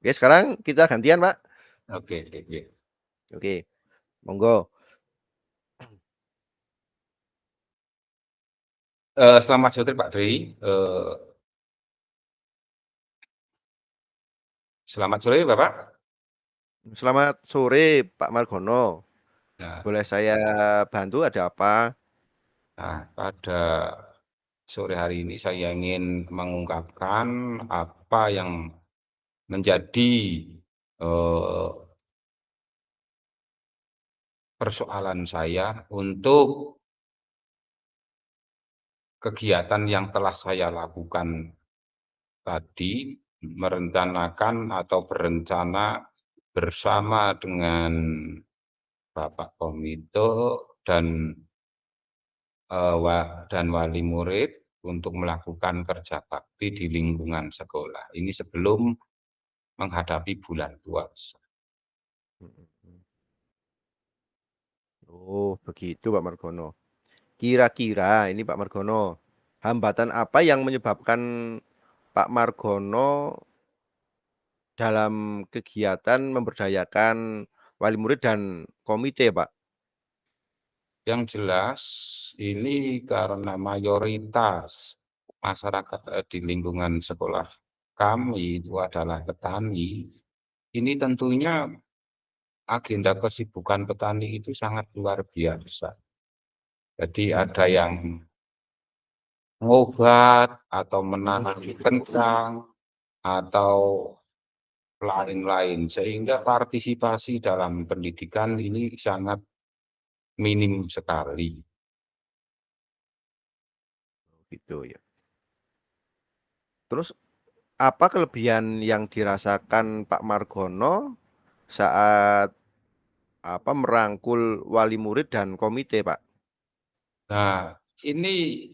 Oke, sekarang kita gantian, Pak. Oke oke oke. Oke, monggo. Eee, selamat sore Pak Dri, eee Selamat sore, Bapak. Selamat sore, Pak Margono. Nah. Boleh saya bantu, ada apa? Nah, pada sore hari ini saya ingin mengungkapkan apa yang menjadi, eee persoalan saya untuk kegiatan yang telah saya lakukan tadi, merencanakan atau berencana bersama dengan bapak komite dan wa dan wali murid untuk melakukan kerja bakti di lingkungan sekolah. Ini sebelum menghadapi bulan puasa. Oh, begitu Pak Margono. Kira-kira ini Pak Margono, hambatan apa yang menyebabkan Pak Margono dalam kegiatan memberdayakan wali murid dan komite, Pak? Yang jelas, ini karena mayoritas masyarakat, eee, di lingkungan sekolah kami itu adalah petani, ini tentunya agenda kesibukan petani itu sangat luar biasa. Jadi ada yang ngobat atau menanam kentang atau lain-lain, sehingga partisipasi dalam pendidikan ini sangat minim sekali. Gitu ya. Terus, apa kelebihan yang dirasakan Pak Margono saat, apa, merangkul wali murid dan komite, Pak? Nah, ini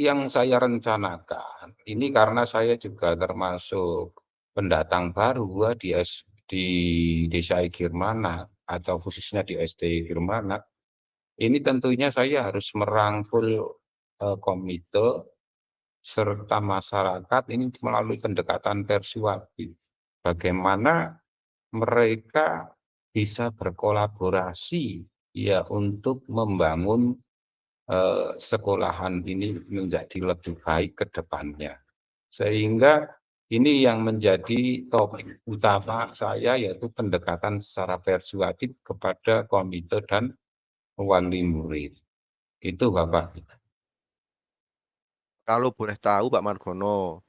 yang saya rencanakan, ini karena saya juga termasuk pendatang baru di di Desa Igirmana atau khususnya di SD Igirmana. Ini tentunya saya harus merangkul, eee, komite serta masyarakat ini melalui pendekatan persuasif. Bagaimana mereka bisa berkolaborasi ya untuk membangun, eee, sekolahan ini menjadi lebih baik ke depannya. Sehingga ini yang menjadi topik utama saya, yaitu pendekatan secara persuasif kepada komite dan wali murid. Itu, Bapak. Kalau boleh tahu Pak Margono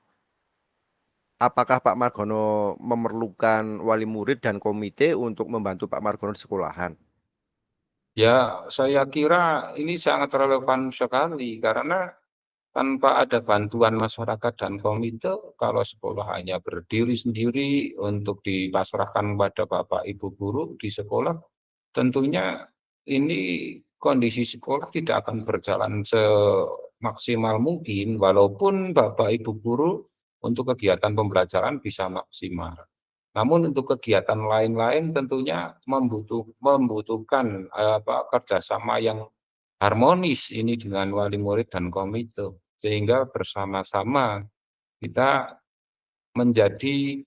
apakah Pak Margono memerlukan wali murid dan komite untuk membantu Pak Margono di sekolahan? Ya, saya kira ini sangat relevan sekali karena tanpa ada bantuan masyarakat dan komite, kalau sekolah hanya berdiri sendiri untuk dipasrahkan kepada bapak ibu guru di sekolah, tentunya ini kondisi sekolah tidak akan berjalan semaksimal mungkin walaupun bapak ibu guru untuk kegiatan pembelajaran bisa maksimal. Namun untuk kegiatan lain-lain tentunya membutuh membutuhkan, eee, apa, kerjasama yang harmonis ini dengan wali murid dan komite, sehingga bersama-sama kita menjadi,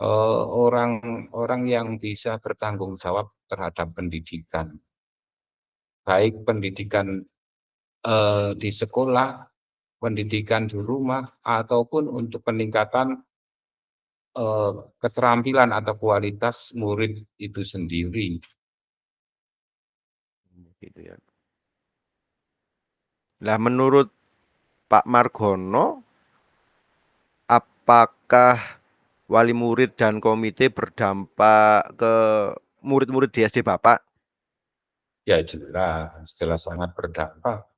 orang-orang yang bisa bertanggung jawab terhadap pendidikan. Baik pendidikan, eee, di sekolah, pendidikan di rumah, ataupun untuk peningkatan eee, keterampilan atau kualitas murid itu sendiri. Gitu ya. Lah menurut Pak Margono apakah wali murid dan komite berdampak ke murid-murid di SD Bapak? Ya jelas, jelas sangat berdampak.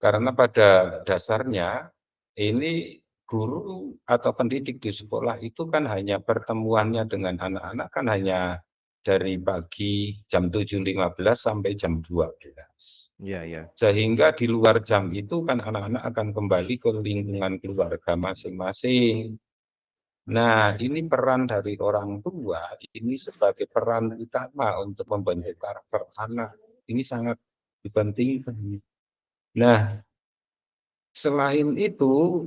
Karena pada dasarnya ini guru atau pendidik di sekolah itu kan hanya pertemuannya dengan anak-anak kan hanya dari pagi jam 7.15 sampai jam 12.00. Iya iya. Sehingga di luar jam itu kan anak-anak akan kembali ke lingkungan keluarga masing-masing. Nah, ini peran dari orang tua, ini sebagai peran utama untuk membentuk karakter anak, ini sangat dipentingkan. Nah, selain itu,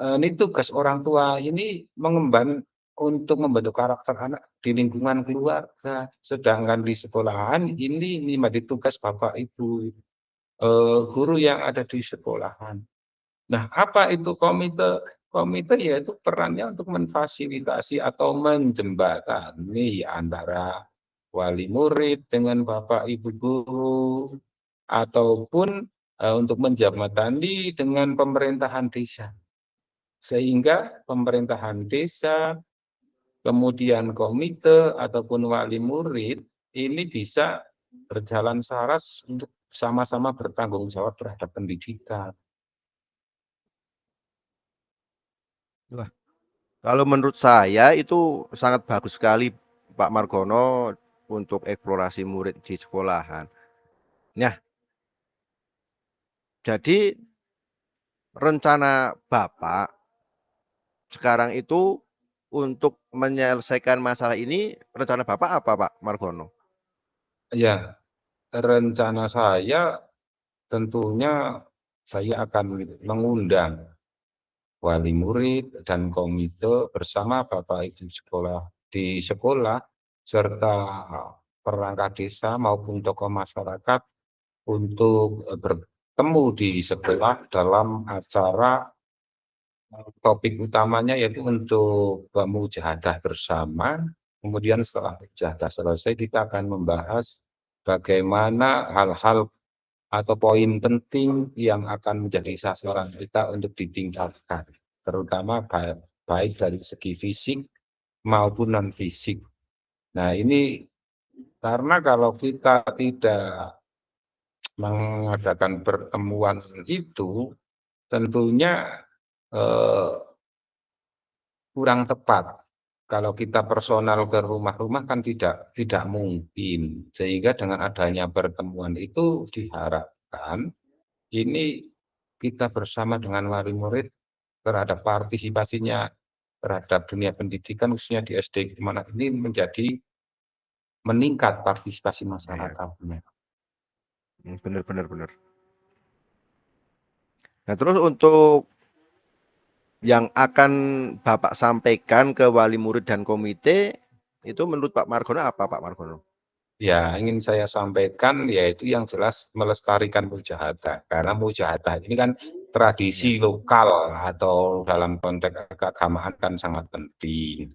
ini tugas orang tua ini mengemban untuk membentuk karakter anak di lingkungan keluarga, sedangkan di sekolahan ini ini menjadi tugas Bapak Ibu, eee, guru yang ada di sekolahan. Nah, apa itu komite? Komite yaitu perannya untuk memfasilitasi atau menjembatani antara wali murid dengan Bapak Ibu guru, ataupun, untuk menjembatani dengan pemerintahan desa. Sehingga pemerintahan desa, kemudian komite ataupun wali murid, ini bisa berjalan selaras untuk sama-sama bertanggung jawab terhadap pendidikan. Wah, kalau menurut saya itu sangat bagus sekali Pak Margono untuk eksplorasi murid di sekolahan. Nah jadi rencana Bapak sekarang itu untuk menyelesaikan masalah ini, rencana Bapak apa Pak Margono? Iya, rencana saya tentunya saya akan mengundang wali murid dan komite bersama Bapak Ibu sekolah di sekolah, serta perangkat desa maupun tokoh masyarakat untuk, eee, bertemu di sekolah dalam acara topik utamanya yaitu untuk mujahadah bersama, kemudian setelah mujahadah selesai kita akan membahas bagaimana hal-hal atau poin penting yang akan menjadi sasaran kita untuk ditingkatkan, terutama ba baik dari segi fisik maupun non fisik. Nah ini karena kalau kita tidak mengadakan pertemuan itu, tentunya, eee kurang tepat. Kalau kita personal ke rumah-rumah kan tidak tidak mungkin, sehingga dengan adanya pertemuan itu diharapkan, ini kita bersama dengan wali murid terhadap partisipasinya terhadap dunia pendidikan khususnya di SD Gimana ini menjadi meningkat partisipasi Iya. masyarakatnya. Mmm, bener bener bener. Nah terus untuk yang akan Bapak sampaikan ke wali murid dan komite, itu menurut Pak Margono apa Pak Margono? Ya, ingin saya sampaikan yaitu yang jelas melestarikan mujahadah, karena mujahadah ini kan tradisi Iya. lokal atau dalam konteks keagamaan kan sangat penting.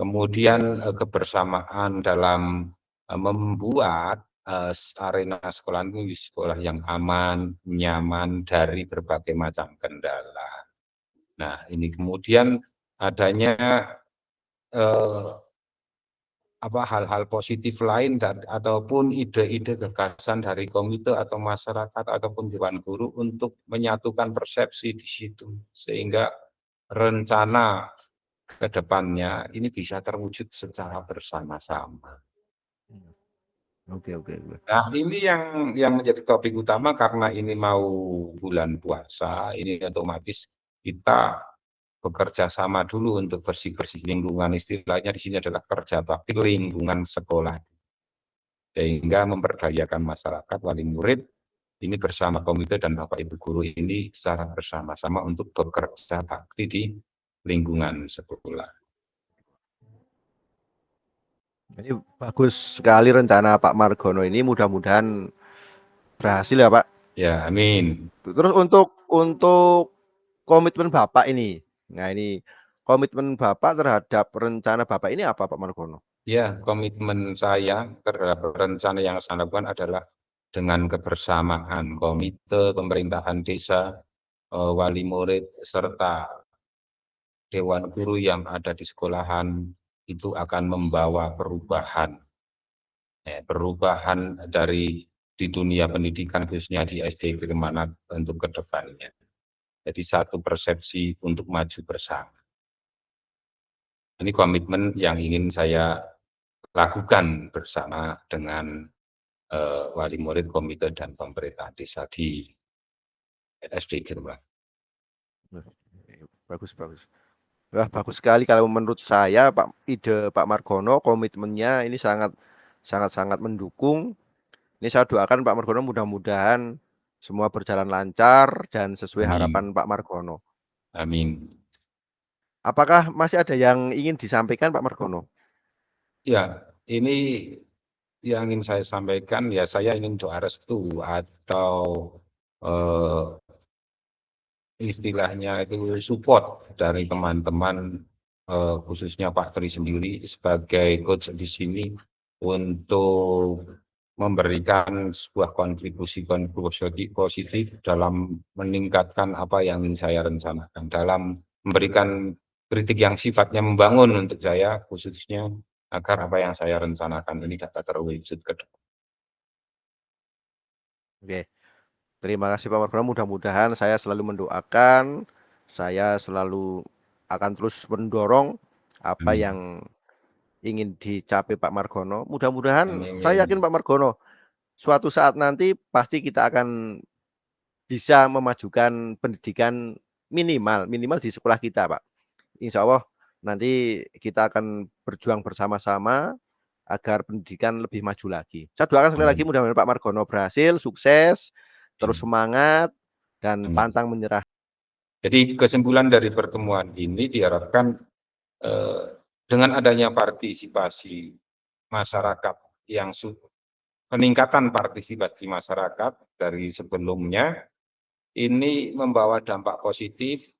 Kemudian, eee, kebersamaan dalam, eee, membuat, eee, arena sekolah ini sekolah yang aman, nyaman dari berbagai macam kendala. Nah ini kemudian adanya, eee apa, hal-hal positif lain dan ataupun ide-ide gagasan dari komite atau masyarakat ataupun dewan guru untuk menyatukan persepsi di situ, sehingga rencana ke depannya ini bisa terwujud secara bersama-sama. Oke oke oke. Nah ini yang yang menjadi topik utama karena ini mau bulan puasa, ini otomatis kita bekerja sama dulu untuk bersih-bersih lingkungan, istilahnya di sini adalah kerja bakti lingkungan sekolah. Sehingga memberdayakan masyarakat, wali murid, ini bersama komite dan Bapak Ibu guru ini secara bersama-sama untuk bekerja bakti di lingkungan sekolah. Jadi bagus sekali rencana Pak Margono ini, mudah-mudahan berhasil ya Pak. Ya, amin. Terus untuk untuk komitmen Bapak ini, nah ini komitmen Bapak terhadap rencana Bapak ini apa Pak Margono? Ya, komitmen saya terhadap rencana yang saya lakukan adalah dengan kebersamaan komite, pemerintahan desa, eee, wali murid, serta dewan guru yang ada di sekolahan, itu akan membawa perubahan. Eh, perubahan dari di dunia pendidikan khususnya di SD Gimana untuk ke depannya. Jadi satu persepsi untuk maju bersama. Ini komitmen yang ingin saya lakukan bersama dengan, eee, wali murid, komite, dan pemerintah desa di SD Gimana. Bagus bagus. Wah bagus sekali kalau menurut saya Pak ide Pak Margono, komitmennya ini sangat sangat-sangat mendukung. Ini saya doakan Pak Margono mudah-mudahan semua berjalan lancar dan sesuai Amin. harapan Pak Margono. Amin. Apakah masih ada yang ingin disampaikan Pak Margono? Ya, ini yang ingin saya sampaikan ya saya ingin doa restu atau eh, istilahnya itu support dari teman-teman eh, khususnya Pak Tri sendiri sebagai coach di sini untuk memberikan sebuah kontribusi kontribusi positif dalam meningkatkan apa yang saya rencanakan dalam memberikan kritik yang sifatnya membangun untuk saya khususnya agar apa yang saya rencanakan ini dapat terwujud ke depan. Oke. Terima kasih Pak Margono, mudah-mudahan saya selalu mendoakan, saya selalu akan terus mendorong apa Amin. yang ingin dicapai Pak Margono. Mudah-mudahan saya yakin Pak Margono, suatu saat nanti pasti kita akan bisa memajukan pendidikan minimal, minimal di sekolah kita Pak. Insya Allah nanti kita akan berjuang bersama-sama agar pendidikan lebih maju lagi. Saya doakan sekali lagi Amin. mudah-mudahan Pak Margono berhasil, sukses, terus Amin. semangat dan Amin. pantang menyerah. Jadi kesimpulan dari pertemuan ini diharapkan eh, dengan adanya partisipasi masyarakat yang peningkatan partisipasi masyarakat dari sebelumnya ini membawa dampak positif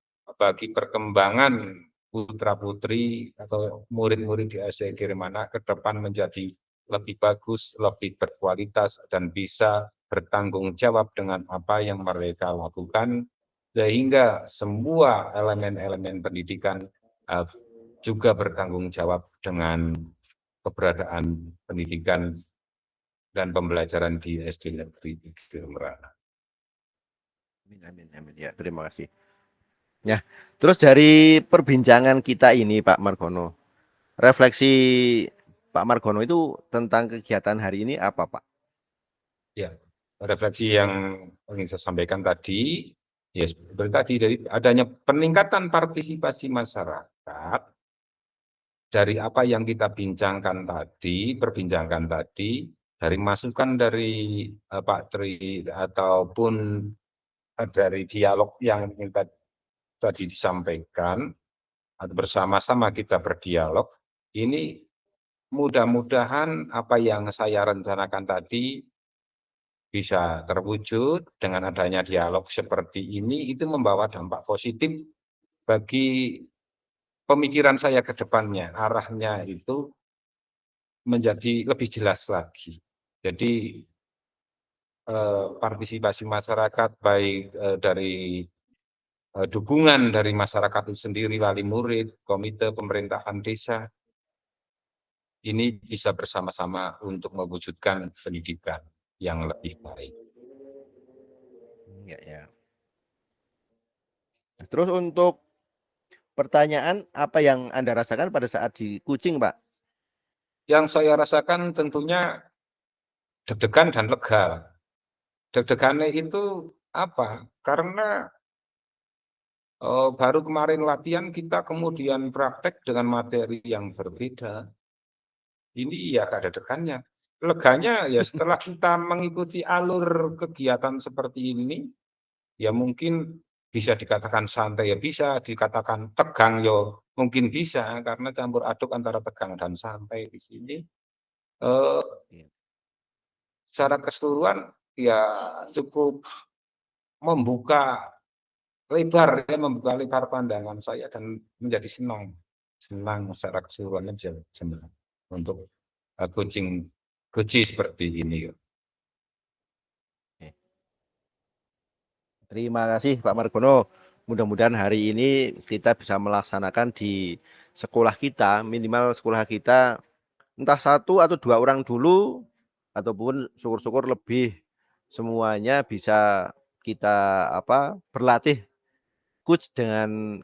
bagi perkembangan putra-putri atau murid-murid di SD Kirimana ke depan menjadi lebih bagus, lebih berkualitas, dan bisa bertanggung jawab dengan apa yang mereka lakukan, sehingga semua elemen-elemen pendidikan uh, juga bertanggung jawab dengan keberadaan pendidikan dan pembelajaran di SD Negeri Kirimana. Amin, amin, amin. Ya, terima kasih. Ya, terus dari perbincangan kita ini Pak Margono, refleksi Pak Margono itu tentang kegiatan hari ini apa Pak? Ya, refleksi yang ingin saya sampaikan tadi, ya seperti tadi dari adanya peningkatan partisipasi masyarakat dari apa yang kita bincangkan tadi, perbincangkan tadi, dari masukan dari uh, Pak Tri ataupun uh, dari dialog yang kita tadi disampaikan, atau bersama-sama kita berdialog, ini mudah-mudahan apa yang saya rencanakan tadi bisa terwujud dengan adanya dialog seperti ini, itu membawa dampak positif bagi pemikiran saya ke depannya, arahnya itu menjadi lebih jelas lagi. Jadi eh, partisipasi masyarakat baik eh, dari Eh, dukungan dari masyarakat itu sendiri, wali murid, komite pemerintahan desa, ini bisa bersama-sama untuk mewujudkan pendidikan yang lebih baik. Ya, ya. Terus untuk pertanyaan, apa yang Anda rasakan pada saat di Kucing, Pak? Yang saya rasakan tentunya deg-degan dan lega. Deg-degannya itu apa? Karena uh, baru kemarin latihan kita kemudian praktek dengan materi yang berbeda. Ini ya keadaannya. Leganya ya setelah kita mengikuti alur kegiatan seperti ini, ya mungkin bisa dikatakan santai ya bisa, dikatakan tegang ya mungkin bisa karena campur aduk antara tegang dan santai di sini. Uh, secara keseluruhan ya cukup membuka lebar ya membuka lebar pandangan saya dan menjadi senang senang secara keseluruhannya bisa senang untuk uh, coaching coaching seperti ini. Terima kasih Pak Margono. Mudah-mudahan hari ini kita bisa melaksanakan di sekolah kita, minimal sekolah kita entah satu atau dua orang dulu, ataupun syukur-syukur lebih semuanya bisa kita apa berlatih coach dengan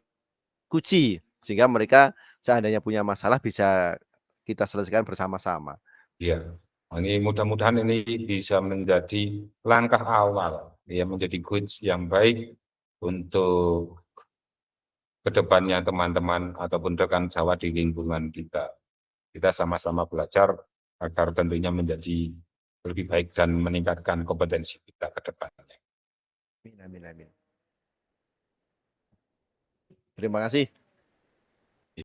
kuci sehingga mereka seandainya punya masalah bisa kita selesaikan bersama-sama. Iya, ini mudah-mudahan ini bisa menjadi langkah awal ya menjadi coach yang baik untuk ke depannya teman-teman ataupun rekan Jawa di lingkungan kita. Kita sama-sama belajar agar tentunya menjadi lebih baik dan meningkatkan kompetensi kita ke depannya. Amin, amin, amin. Terima kasih